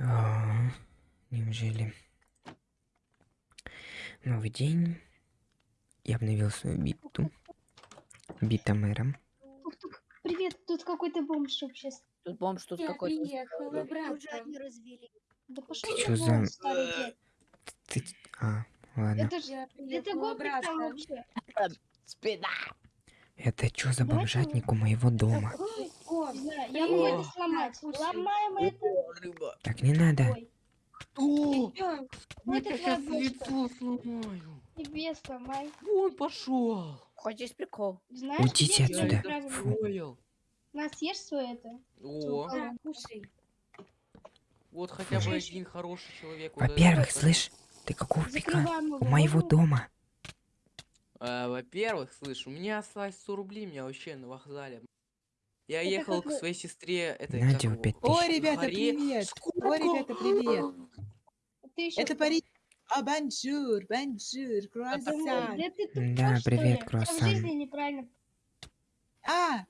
А, неужели? Новый день. Я обновил свою биту. Бита мэром. Привет, тут какой-то бомж вообще. Тут бомж, тут Я какой-то. приехала, брат. Уже они развели. Да пошел Ты ты за- старый. Ты... А, ладно. Это же... Я Это приехала, гопник там вообще. Спина. Это что за бомжатник у моего дома? О, Я могу это сломать. Ломаем это. Рыба. Так не надо. Ой, О, чё? ну я сейчас лицо сломаю. Тебе сломай. Вон пошел. Хочешь прикол? Знаешь, Уйдите отсюда. Понял. На, съешь свое это. О, кушай. вот хотя бы один хороший человек. Во-первых, слышь, ты какого? Закрываем У его. моего дома. А, Во-первых, слышь, у меня осталось 100 рублей, меня вообще на вокзале. Я Это ехал как к своей сестре, этой, На как тебе его, пять О, ребята, привет! Сколько? О, ребята, привет! Еще Это Париж. А, бонжур, бонжур, круассан. Да Да, привет, ли? Тебя в круассан. жизни неправильно. А,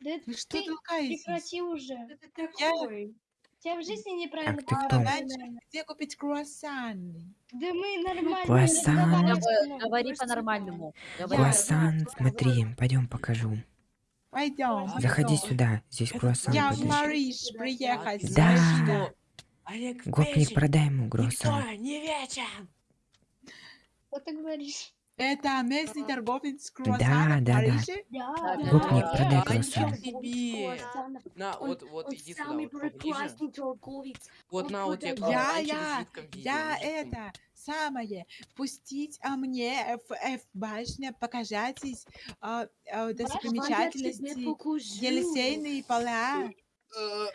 Да вы что ты толкаетесь? прекрати уже. Ты такой? Тебя в жизни неправильно. ты кто? поставили. Где купить круассаны? Да мы нормально. Круассан. Говори по-нормальному. Круассан, смотри, пойдем покажу. Пойдем. Заходи сюда, здесь круассан. Я в. Париж приехать. Да. Гопник, продай ему круассан. Никто не вечен. Что ты говоришь? Это местный торговец круассанов Да, в да, да. Да. Гопник, Да, продай круассан. На, вот, вот, иди сюда, вот поближе. Вот на, вот тебе. Я, я, я это самое. Пустить а мне в F башня, покажитесь а, а, достопримечательности, Елисейные поля. Э,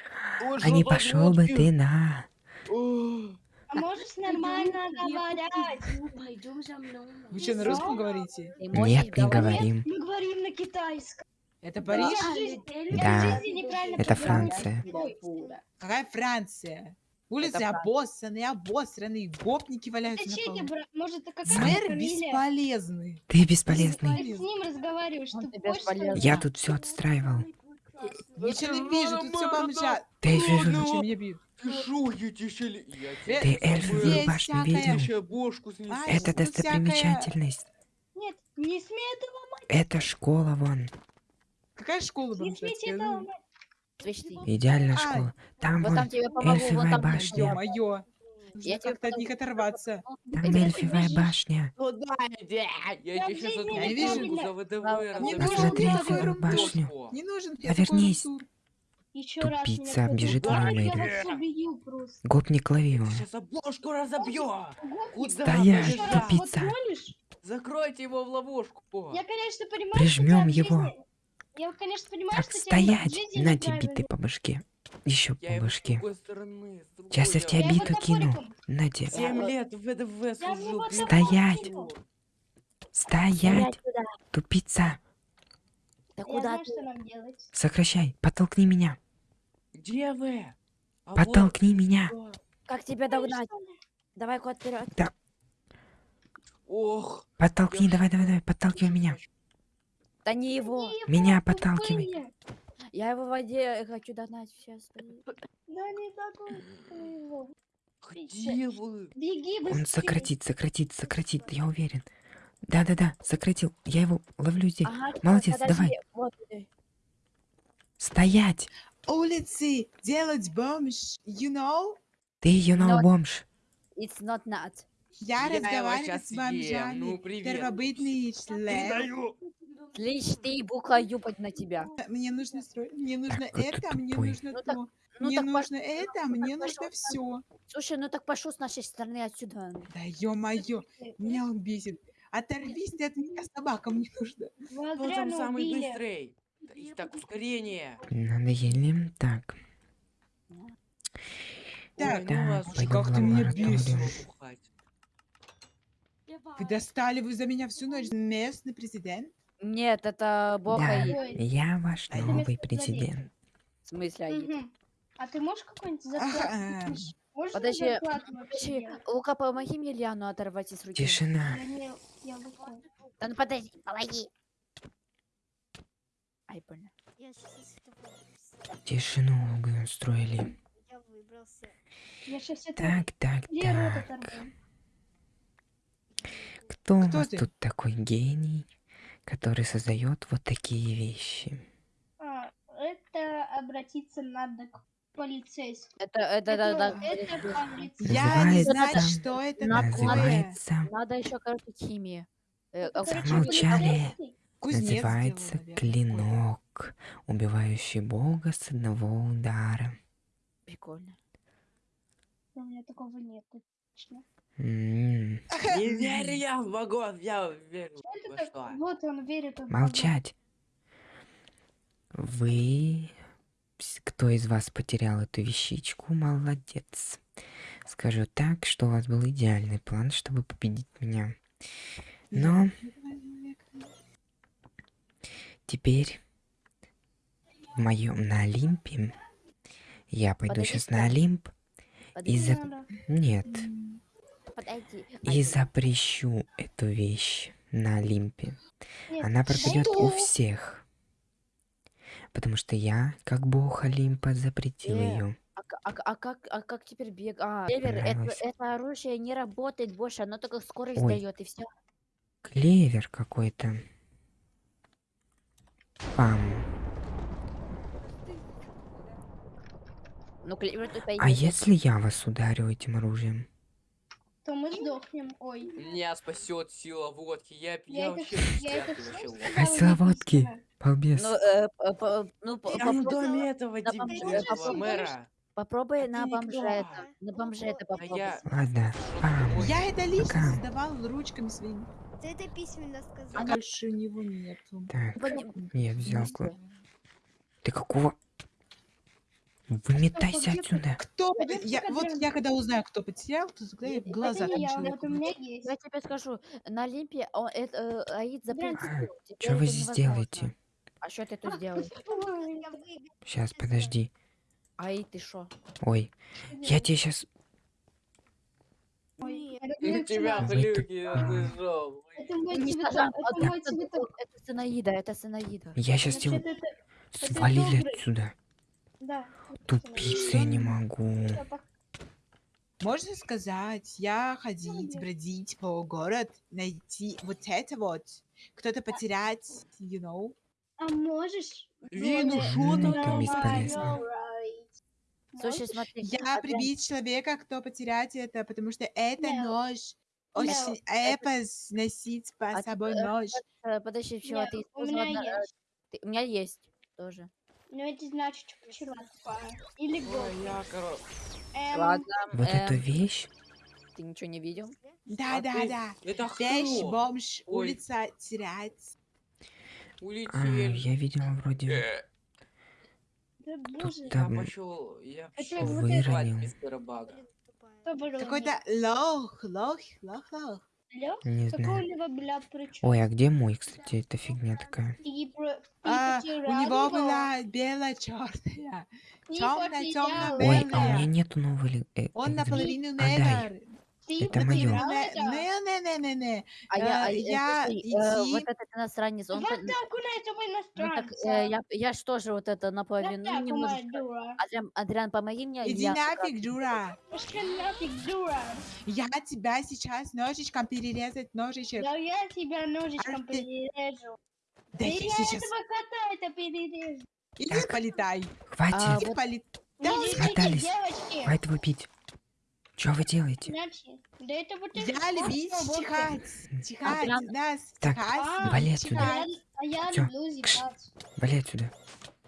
А не пошел бы ты на. А можешь нормально говорить? Пойдем за мной. Вы что, на русском говорите? Нет, не говорим. Мы говорим на китайском. Это Париж? Да. Это. Франция. Какая Франция? Улицы Франция. обоссанные, обоссанные, гопники валяются на Зачем полу. тебе, бра- может, это какая Мэр фамилия? бесполезный. Ты бесполезный. Ты с ним разговариваешь, Он ты бесполезный. Я тут все отстраивал. Ничего не вижу, тут все бомжат. Ты Ну, вижу, ну, Зачем меня бьют? Ты я я тебе Э, ты эльфовую башню я видел? Это всякая- достопримечательность. Нет, не смей этого ломать, Это школа вон. Какая школа не смейте бомжатская? это Ну, ломать. Свечти. Идеальная школа. Там Вот вон там тебе помогу, вот эльфовая там башня. Ё-моё. Я как-то от них оторваться. Там бежишь. башня. Туда иди. Я тебе сейчас нужен Посмотри такой башню. Повернись. Еще раз Тупица позовешь, бежит в мою. Гопник, лови его. Сейчас обложку разобью. Куда Стоять, раз вот тупица. Закройте его в ловушку. Я, конечно, понимаю, в его. Я, конечно, понимаю, Так, что стоять. жизни На тебе биты по башке. Еще Я по башке. Сейчас я в тебя Я биту кину. топориком. На тебе. Лет в ВДВ ты Стоять. Стоять, тупица. Да куда знаю, ты? что нам делать. Сокращай. Подтолкни меня. Где вы? А вот Подтолкни меня. что. Как тебя догнать? Давай кот вперед. Ох. Подтолкни, я давай, давай, давай. Подталкивай меня. Да не его. Меня подталкивай. Я его в воде хочу догнать сейчас. Да не его. Где вы? Беги быстрее. Он сократит, сократит, сократит, я уверен. Да-да-да, сократил. Я его ловлю здесь. Ага, Молодец, подожди, давай. Вот, э, Стоять! Улицы делать бомж. You know? Ты ее Но- бомж. it's not not. Я Я разговариваю с бомжами. Ну, привет. Первобытный член. Слышь, ты букла юпать на тебя. Мне нужно строить. Мне нужно ты это, мне тупой. нужно Ну то. Ну Мне так пош- нужно это, мне нужно все. Слушай, ну так пошел с нашей стороны отсюда. Да ё-моё, меня он бесит. Оторвись ты от меня, собака мне нужна. Вы Кто там мы самый убили. быстрый? Да- Так, ускорение. Надоели. Так. Так, Ой, так, ну вас как в ты меня лабораторию. бесишь. бухать. Вы достали вы за меня всю ночь. Местный президент? Нет, это бог Да, Аид. Ой. я ваш А я новый вместо президент. В смысле Аид? Мгм. А ты можешь какой-нибудь Ага. зарплату? Можешь мне Подожди, зарплату вообще Подожди, делать? Лука, помоги мне Лиану оторвать из руки. Тишина. Я не- я. Да ну подожди, помоги. Ай, больно. Я сейчас. Тишину вы устроили. Я выйду. собрался. Я сейчас это... Так, так, Где рот так. оторву? Кто у Кто вас ты? тут такой гений, который создает вот такие вещи? А, это обратиться надо к полицейскому. Это, это, да, да, это полицейский. Я не Называется- знаю, что это Надо- такое. Называется, Надо еще, короче, химии. Э, Замолчали. Кузнец называется наверное, клинок, убивающий бога с одного удара. Прикольно. У меня такого нет. Точно. Не верю я в богов, я верю так- что. Вот он верит в. Молчать. Вы... Кто из вас потерял эту вещичку, молодец. Скажу так, что у вас был идеальный план, чтобы победить меня. Но теперь в моем на Олимпе я пойду Подожди, сейчас на. Олимп и за... Нет, подойди. и запрещу эту вещь на Олимпе. Нет, Она пропадет у всех. Потому что я, как бог Олимпа, запретил ее. А, а а как, а как теперь бег? А, Клевер, это, это оружие не работает больше, оно только скорость Ой. дает и все. Клевер какой-то. Пам. Ну, клевер тут А если я вас ударю этим оружием? То мы сдохнем. Ой. Меня спасет сила водки. Я, я, Я это, вообще я это. А сила водки? Балбес. Ну, э, п- п- ну, Я в доме этого дебила, мэра. попробуй А на бомже это. На бомже это А попробуй. я... Ладно. Я это лично Пока. создавал ручками своими. Ты это письменно А сказал. больше у него нету. Так, Пон- я взял... Ты какого... Выметайся отсюда. Кто? Я, вот я когда узнаю, кто потерял, то тогда я глаза Это не я, вот у меня есть. Я тебе скажу, на Олимпе он, это, э, Аид запретил. Что вы здесь делаете? А что ты тут выиграл. Сейчас, подожди. Аид, ты что? Ой, я тебе сейчас... Ой, Тебя я слышал. Это мой цветок. Это а, мой это- цветок. Это Санаида, это Санаида. Я сейчас это свалили отсюда. Да. Тупица, я не могу. Можно сказать, я ходить, бродить по городу, найти вот это вот. Кто-то потерять, you know. А можешь? Доля, шо М, там? бесполезно. Слушай, Можешь? смотри. Я Адриан, прибить человека, кто потерять это, потому что это нож. Очень эпос носить по А собой ты, э, нож. э, Подожди, чего Нет, ты у меня э, есть. ты- У меня есть тоже. Ну это значит вчера тупая. Или я, короче... Эм, Ладно. Вот эту эм, вещь? Ты ничего не видел? Да, а да, ты- да. Это Вещь, кто? бомж, Ой. улица, терять. А, я видел вроде... Э, Да боже. Я Там пошел, я пошел вот вызывать выронил. Какой-то лох, лох, лох, лох. Не знаю. Ой, а где мой, кстати, эта фигня такая? А, у него его? была белая черная. Потерял тёмная, Ой, а у меня нету новой... э, Он наполовину Отдай. негр. Это моё. потерял это? Не, не, не, не, не. А я, Э, а, э, я э, иди- вот этот иностранец, он... Нас тобой ну, э, я, я ж тоже вот это наполовину, ну, немножечко. Адриан, Адриан, помоги мне. Иди я нафиг, дура. Пошли нафиг, дура. Я тебя сейчас ножичком перерезать ножичек. Да я тебя ножичком Ах ты. перережу. Да я я сейчас... этого кота это перережу. Иди Так. полетай. А, Хватит! Иди вот- полетай. Девочки. Хватит бить! Что вы делаете? Да это вот вот как. чихать. Чихать. прям- Нас Так, чихать. вали А отсюда. я, чихать. а я Всё. люблю зевать. Вали отсюда.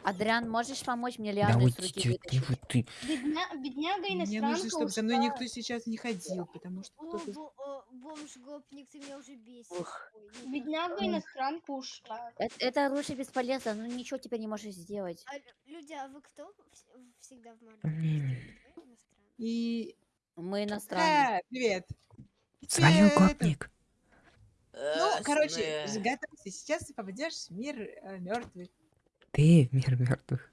Адриан, можешь помочь мне Да лианы с руки вытащить? вот ты. Бедня, бедняга Мне иностранка нужно, чтобы за мной никто сейчас не ходил, потому что кто-то... бомж-гопник, ты меня уже бесишь. Бедняга иностранка ушла. Это, это оружие бесполезно, ну ничего теперь не можешь сделать. А, лю- люди, а вы кто вс- всегда в? Не-не. И... Мы иностранцы. Э, привет. Свалил Привет. гопник. Ну, Э, короче, сны. готовься. Сейчас ты попадешь в мир мертвых. Ты в мир мертвых.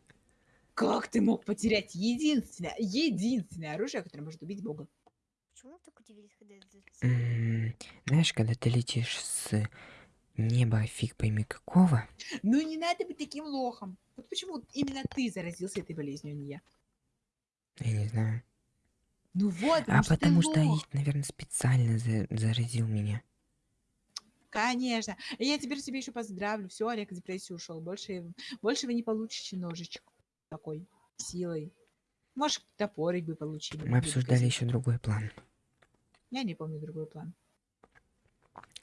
Как ты мог потерять единственное, единственное оружие, которое может убить Бога? Почему так удивились, когда это Знаешь, когда ты летишь с неба фиг пойми какого, Ну не надо быть таким лохом. Вот почему именно ты заразился этой болезнью, а не я? я не знаю. Ну вот, А потому что потому. Аид, наверное, специально за- заразил меня. Конечно. Я теперь тебе еще поздравлю. Все, Олег в депрессию ушел. Больше, больше вы не получите ножичек такой силой. Может, топорик бы получили. Мы обсуждали еще другой план. Я не помню другой план.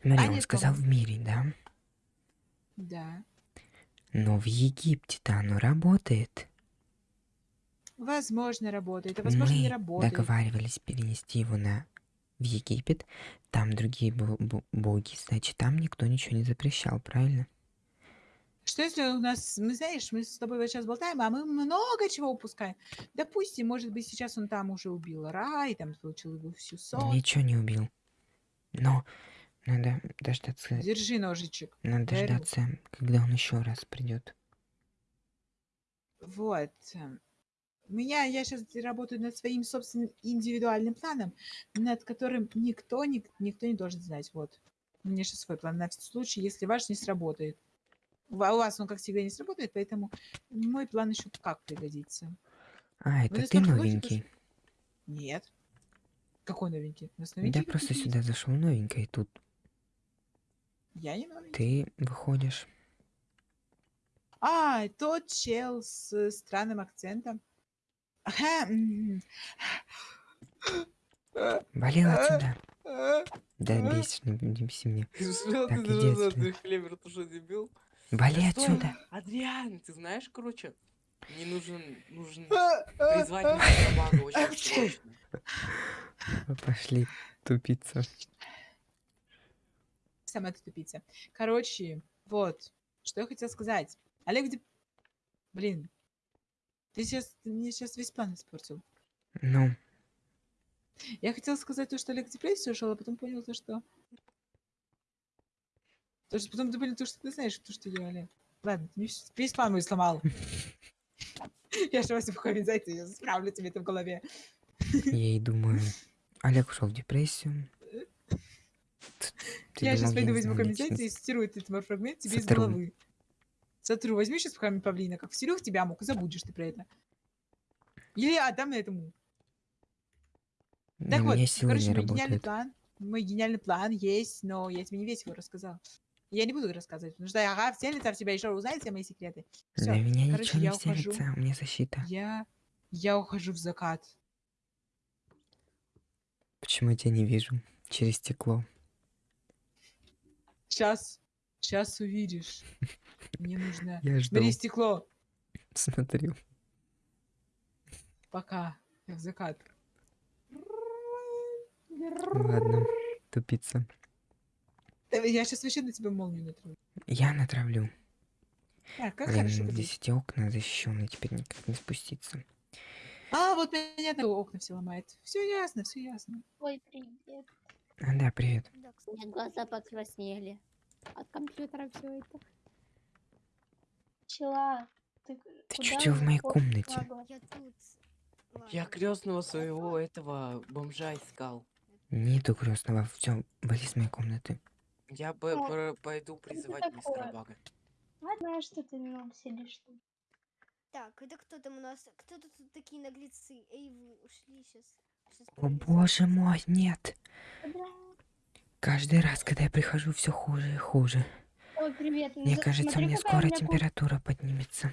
Смотри, А, он сказал по-моему. в мире, да? Да. Но в Египте-то оно работает. Возможно, работает, а возможно, не Мы работает. договаривались перенести его на в Египет. Там другие бо- бо- боги, значит, там никто ничего не запрещал, правильно? Что если у нас, мы знаешь, мы с тобой вот сейчас болтаем, а мы много чего упускаем. Допустим, может быть, сейчас он там уже убил Рай, там получил его всю сон. Ничего не убил. Но надо дождаться, Держи ножичек. надо дарю. дождаться, когда он еще раз придет. Вот. У меня, я сейчас работаю над своим собственным индивидуальным планом, над которым никто, ник- никто не должен знать. Вот. У меня сейчас свой план на случай, если ваш не сработает. У ва- у вас он, как всегда, не сработает, поэтому мой план еще как пригодится. А, это ты новенький. Нет. Какой новенький? У нас Я новенький просто сюда зашел новенький, тут Я не новенький. ты выходишь. А, тот чел с странным акцентом. А, отсюда. Да бейся, не, не беси меня. Что Так, иди отсюда. ты Клевер, ты что, дебил? Вали Да стой, отсюда. Адриан, ты знаешь, короче, мне нужен, нужен А, а, призвать а. мистера Бага очень срочно. Пошли тупиться. Сама ты тупица. Короче, вот. Что я хотела сказать. Олег, где... Блин. Ты сейчас... Ты мне сейчас весь план испортил. Ну, Я хотела сказать то, что Олег в депрессию ушел, а потом понял то, что... То, что потом ты понял то, что ты знаешь, то, что я, Олег. Ладно, ты мне весь план мой сломал. Я же вас организацию я справлю тебе это в голове. я и думаю. Олег ушел в депрессию. Ты я сейчас пойду возьму комментарий и стирую этот мой фрагмент тебе из головы. Сотру. Возьми сейчас в павлина, как вселю в тебя мог, и забудешь ты про это. Или отдам этому. На Так вот, короче, мой гениальный план. Мой гениальный план есть, но я тебе не весь его рассказал. Я не буду рассказывать, потому что ага, вселится в тебя еще узнает все мои секреты. Все, На меня короче, ничего не ухожу. вселится, у меня защита. Я, я ухожу в закат. Почему я тебя не вижу? Через стекло. Сейчас, сейчас увидишь. Мне нужно... Я жду. Бери стекло. Смотрю. Пока. Я в закат. Ладно, тупица. Да, Я сейчас вообще на тебя молнию натру. Я натравлю. Так, как Блин, хорошо. здесь здесь. эти окна защищенные, теперь никак не спуститься. А, вот меня на окна все ломает. Все ясно, все ясно. Ой, привет. А, да, привет. Да, У меня глаза покраснели. От компьютера все это. Пчела, ты, Ты чё в моей комнате? Я. Я Ладно. крестного своего этого бомжа искал. Нету крестного. Все, вали с моей комнаты. Я бы Ну, про- пойду призывать мистера? Бага. Я знаю, что ты ну, сидишь тут. Так, это кто там у нас? Кто тут такие наглецы? Эй, вы ушли сейчас. О боже мой, нет. Каждый раз, когда я прихожу, все хуже и хуже. Ой, привет. Мне За- кажется, смотри, мне скоро меня температура поднимется.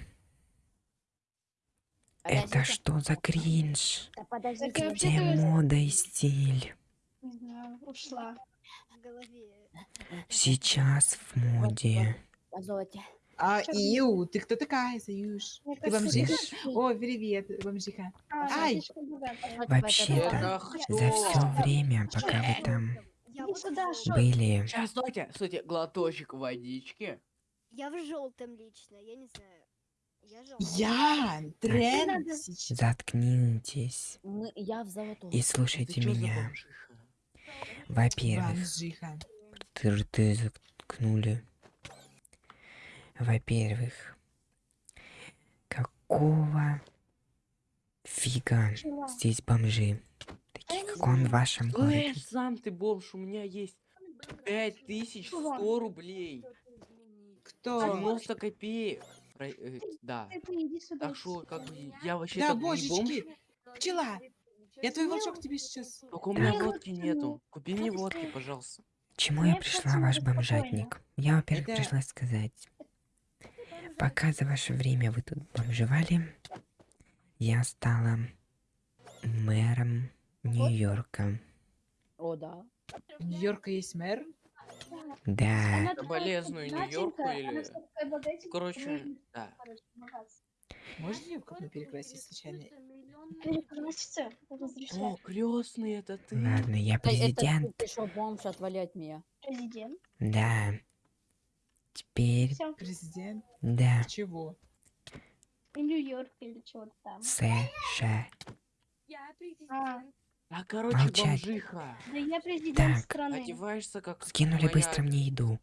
Это Подождите. что за кринж? Да. Где вообще-то- мода и стиль? Не знаю, ушла. В голове. Сейчас в моде. Позвольте. А, Ию, ты кто такая, Заюш? Ты бомжиха? ты- О, привет, бомжиха. А, Ай! этот Вообще-то, За все время, пока вы там Я вот сюда, были, Сейчас, стойте, стойте, глоточек водички. Я в желтом лично, я не знаю. Я желтый. Я тренд. Мы- заткнитесь Ну, Я в золотом. и Ты слушайте меня. Во-первых, ты рты заткнули. Во-первых, какого фига здесь бомжи? Как он в вашем городе. Слышь, сам ты бомж, у меня есть 5100 рублей. Кто? 90 копеек. Про- э, Да. Так что, как бы, я вообще Да, так не бомж. божечки. Пчела. Я твой волчок тебе сейчас... Только у меня водки нету. Купи мне водки, пожалуйста. Чему я пришла, ваш бомжатник? Я, во-первых, Это- пришла сказать, пока за ваше время вы тут бомжевали, я стала мэром Нью-Йорка. О, да. У Нью-Йорка есть мэр? Да, Соболезную Нью-Йорку или- Короче, да. Можно ее как-то перекрасить случайно? Перекраситься. О, крестный, это ты. ладно, я Эй, это ты, президент. ты шо, бомж, отвали от меня. Президент. Да. Теперь. Президент? да, Чего? Нью-Йорк или чего-то там. США. Я А, президент. А, короче, Молчать. бомжиха. да я президент Так. страны. Одеваешься как Скинули моя- быстро мне еду.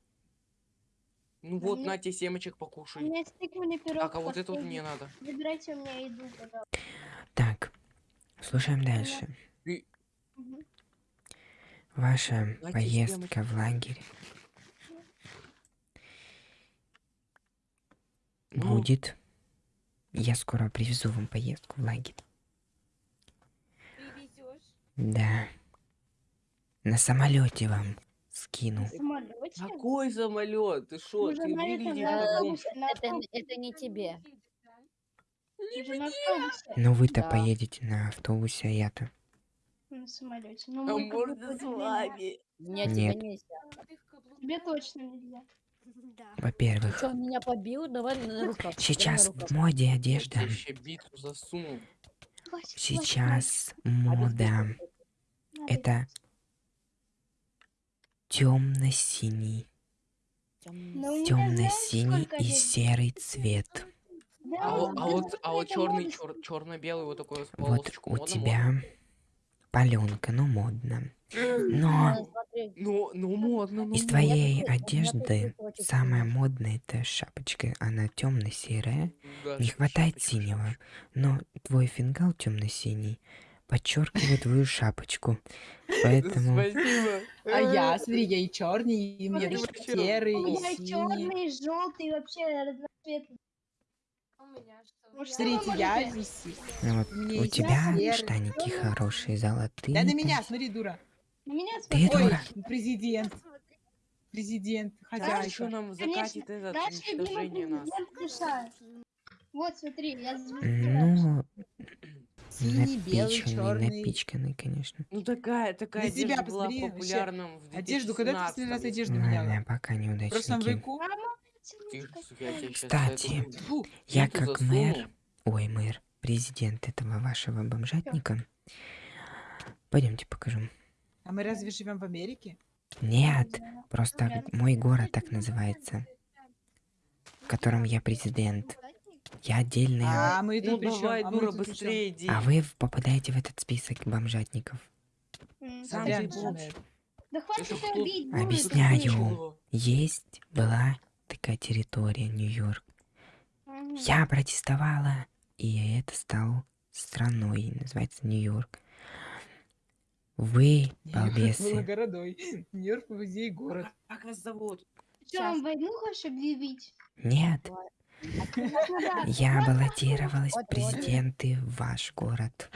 Ну Да вот, мне- на тебе семечек У покушай. меня есть тыквенный пирог. Так, а вот это вот мне надо. Выбирайте у меня еду, пожалуйста. Так, слушаем дальше. Мгм. Ваша Давайте поездка в лагерь Ну. будет. Я скоро привезу вам поездку в лагерь. Да. На самолете вам скину. Самолете? Какой самолет? Ты шо? Ты на этом, выглядишь на автобусе, на Это, автобусе, это не тебе. Но вы-то Да. поедете на автобусе, а я-то. на самолете. Ну, А можно с вами? Нет. тебя нельзя. Тебе точно нельзя. Да. Во-первых, что, меня побил? Давай на руках. на сейчас руках. в моде Я одежда. тебе еще биту засунул. Хватит, Сейчас А мода. Это темно-синий, Ну, темно-синий сколько и серый цвет. А, вот- а да, вот, а вот черный, черно-белый вот такой Вот полосочку. у тебя паленка, ну модно. модно? Но Ну, Ну, ну модно, ну из твоей тут одежды самая модная это шапочка. Она темно-серая. Да, Не хватает шапочка, синего. Но твой фингал темно-синий подчеркивает твою шапочку. Поэтому Спасибо. А я, смотри, я и черный, и мне даже серый, У и меня синий. черный, желтый, вообще разноцветный. У меня Смотрите, я здесь. ну вот У тебя серый. штаники хорошие, золотые. Да на меня, смотри, дура. На меня Ты смотри. Ой, дура. президент, президент, хозяйка. еще нам закатит любимый уничтожение нас. Вот, смотри, я. Ну, Синий, белый, напичканный, черный. напичканный, конечно. Ну такая, такая одежда была посмотри, вообще. популярна в Одежду, когда ты в последний раз 2017 одежду меняла? Ладно, пока В прошлом неудачники. веку? Ты, Кстати, Я как мэр, ой, мэр, президент этого вашего бомжатника. Пойдемте покажу. а мы разве живем в Америке? Нет, просто мой город так называется, в котором я президент. Я отдельный, а, А мы Ну тут при чём? давай, А дура, быстрее иди. а вы попадаете в этот список бомжатников. Сам. Объясняю. Есть, была такая территория, Нью-Йорк. Я протестовала, и это стал страной, называется Нью-Йорк. Вы, балбесы, городой. Нью-Йорк музей город. Как вас зовут? Что, вам войну хочешь объявить? нет, я баллотировалась в президенты в ваш город.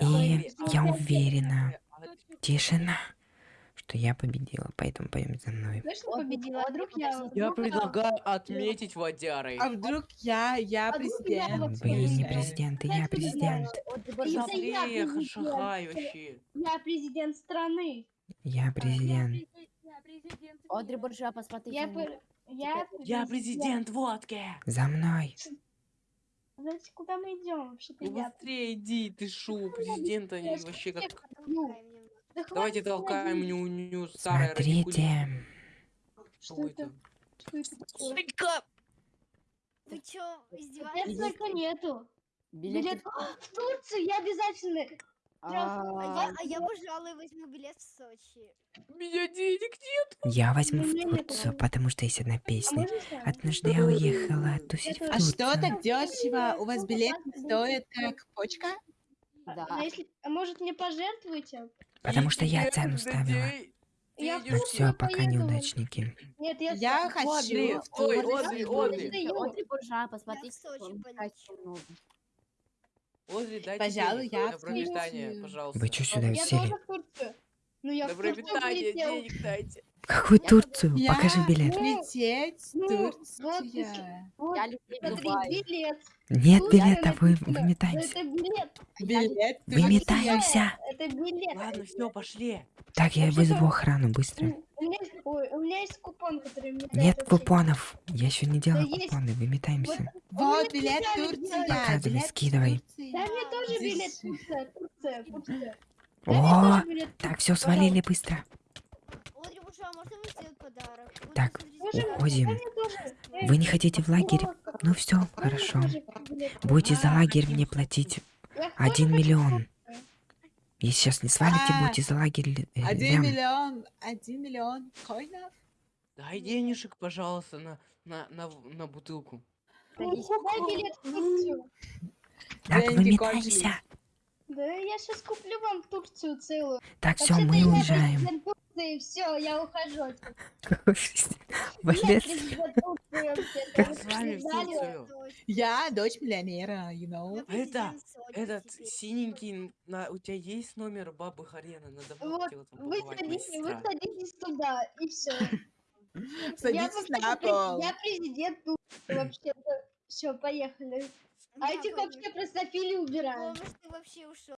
И я уверена, тишина, что я победила, поэтому пойдем за мной. Точно Вот, победила, а вдруг я... Я предлагаю отметить водярой. А вдруг я, я А президент? Вы не Получается. президенты, я Знаешь, что президент. И я Быстрее, президент. хашахай вообще. Я президент страны. Я президент. Я президент Одри, буржуа, посмотри. Я, за мной. пр- я, Я президент водки. За мной. Знаете, куда мы идем вообще-то? Ну быстрее иди, ты шо, президента они вообще как... Да Давайте толкаем ню-ню старое радикулит. Смотрите, Что Что это? это? Что это? Сучка! Вы чё, издеваетесь? столько нету. Билет. Билет А, в Турцию я обязательно. А я, А, а я, пожалуй, возьму билет в Сочи. У меня денег нет. я возьму в Турцию, потому что есть одна А песня. Однажды я уехала тусить в Это- А что Турцию. так дешево? У вас билет стоит как почка? Да. А если, а может мне пожертвуете? Потому что я цену ставила. Я в. Ну все, пока поеду. неудачники. Нет, я, Я хочу Одри, в ой. Одри, Одри. Одри, буржуа, посмотри. в Сочи сколько полечу. много. Возле дайте Пожалуй, я открою. пожалуйста. Вы что сюда Я сели? Ну я На в Турцию пропитание полетел. денег дайте. Какую Я Турцию? Я Покажи билет. лететь Ну, вот Турцию. Вот, Я люблю смотри, Дубай. билет. Нет Тут билета, вы выметаемся. Это билет. Билет Выметаемся. Это билет. Ладно, все, пошли. Так, я вызову охрану быстро. У меня, есть- ой, у меня есть купон, который мне дает Нет купонов. Я еще не делал есть. купоны. Выметаемся. Вот билет делали. Показывай, билет скидывай. Турцию. Да, мне тоже билет Турция, Турция, Турция. О, так, все, свалили быстро. А Так, уходим. Вы не хотите в лагерь? Ну все, хорошо. Будете за лагерь мне платить один миллион. Если сейчас не свалите, А, будете за лагерь э, Один миллион, один миллион коинов. Дай денежек, пожалуйста, на, на, на, на бутылку. Дай билет в Турцию. Так, Деньги выметаемся. Да я сейчас куплю вам Турцию целую. Так, все, мы я уезжаем. Турции, все, я ухожу. отсюда. Я. Я дочь миллионера, you know. Я Это, Этот синенький, на, у тебя есть номер бабы Харена? Надо Вот, вы садитесь, вы садитесь туда, и все. Я Садитесь вообще-то на пол. Я президент Турции вообще-то. Все, поехали. А этих вообще простофили убираем. главное, что ты вообще ушел.